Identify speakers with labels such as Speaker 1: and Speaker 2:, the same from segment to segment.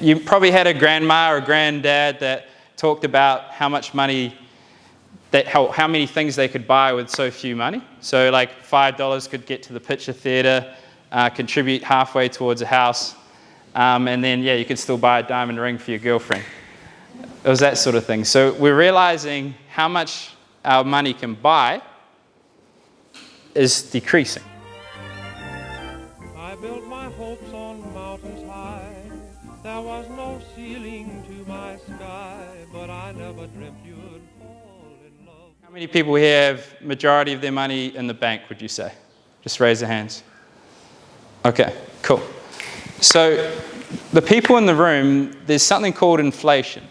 Speaker 1: You probably had a grandma or a granddad that talked about how much money, that how, how many things they could buy with so few money. So like $5 could get to the picture theater, uh, contribute halfway towards a house, um, and then yeah, you could still buy a diamond ring for your girlfriend. It was that sort of thing. So we're realizing how much our money can buy is decreasing.
Speaker 2: I built my hopes on mountains high. There was no ceiling to my sky, but I never dreamt you'd fall in love.
Speaker 1: How many people here have majority of their money in the bank, would you say? Just raise your hands. Okay, cool. So the people in the room, there's something called inflation.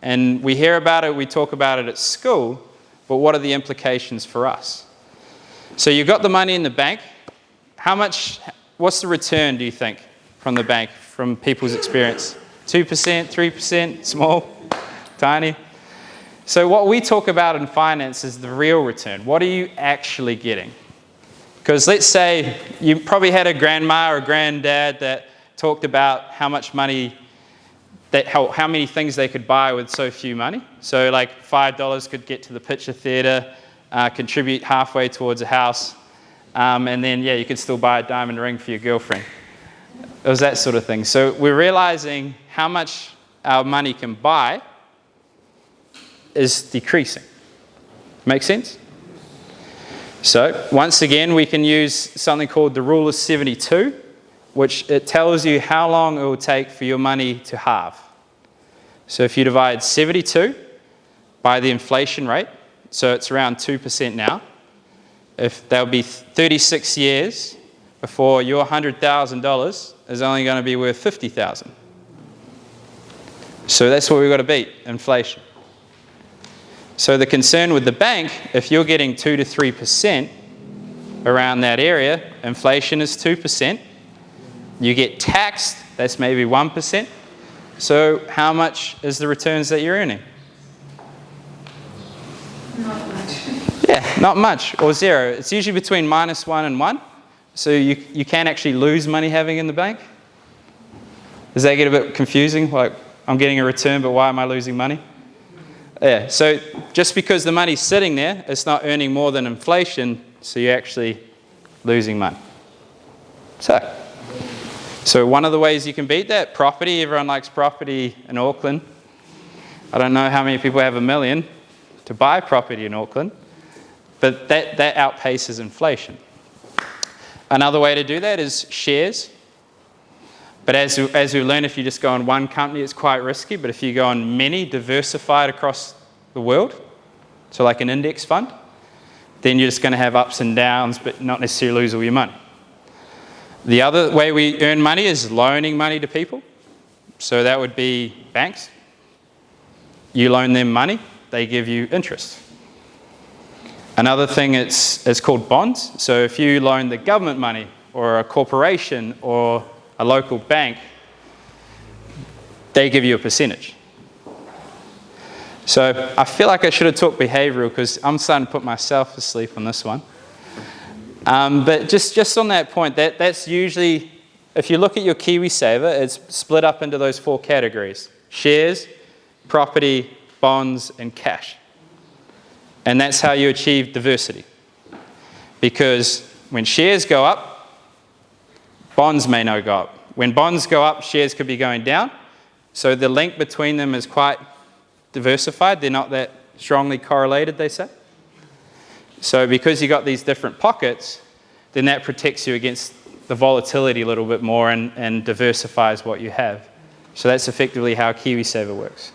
Speaker 1: And we hear about it, we talk about it at school, but what are the implications for us? So you've got the money in the bank. How much, what's the return, do you think, from the bank, from people's experience? 2%, 3%, small, tiny? So what we talk about in finance is the real return. What are you actually getting? Because let's say you probably had a grandma or a granddad that talked about how much money, that how, how many things they could buy with so few money. So like $5 could get to the picture theater, uh, contribute halfway towards a house, um, and then yeah, you could still buy a diamond ring for your girlfriend. It was that sort of thing. So we're realizing how much our money can buy is decreasing. Make sense? So once again, we can use something called the rule of 72, which it tells you how long it will take for your money to halve. So if you divide 72 by the inflation rate, so it's around 2% now, if there'll be 36 years before your $100,000 is only going to be worth 50,000. So that's what we've got to beat, inflation. So the concern with the bank, if you're getting 2 to 3% around that area, inflation is 2%. You get taxed, that's maybe 1%. So how much is the returns that you're earning?
Speaker 3: Not much.
Speaker 1: Yeah, not much, or zero. It's usually between minus 1 and 1. So you, you can actually lose money having in the bank. Does that get a bit confusing? Like, I'm getting a return, but why am I losing money? Yeah, so just because the money's sitting there, it's not earning more than inflation, so you're actually losing money. So, so one of the ways you can beat that, property, everyone likes property in Auckland. I don't know how many people have a million to buy property in Auckland, but that, that outpaces inflation. Another way to do that is shares. But as, as we learn, if you just go on one company, it's quite risky. But if you go on many, diversified across the world, so like an index fund, then you're just going to have ups and downs, but not necessarily lose all your money. The other way we earn money is loaning money to people. So that would be banks. You loan them money, they give you interest. Another thing it's, it's called bonds. So if you loan the government money or a corporation or a local bank, they give you a percentage. So I feel like I should have talked behavioral because I'm starting to put myself to sleep on this one. Um, but just, just on that point, that, that's usually, if you look at your KiwiSaver, it's split up into those four categories. Shares, property, bonds, and cash. And that's how you achieve diversity. Because when shares go up, bonds may not go up. When bonds go up, shares could be going down. So the link between them is quite diversified. They're not that strongly correlated, they say. So because you've got these different pockets, then that protects you against the volatility a little bit more and, and diversifies what you have. So that's effectively how KiwiSaver works.